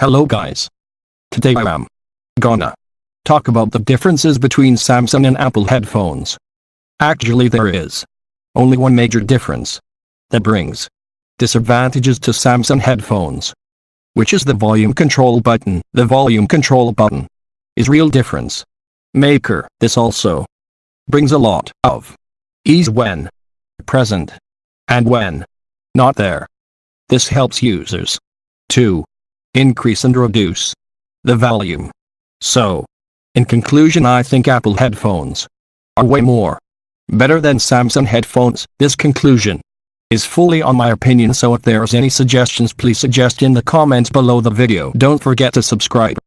Hello guys. Today I am gonna talk about the differences between Samsung and Apple headphones. Actually there is only one major difference that brings disadvantages to Samsung headphones, which is the volume control button. The volume control button is real difference maker. This also brings a lot of ease when present and when not there. This helps users to increase and reduce the volume. So, in conclusion I think Apple headphones are way more better than Samsung headphones. This conclusion is fully on my opinion so if there's any suggestions please suggest in the comments below the video. Don't forget to subscribe.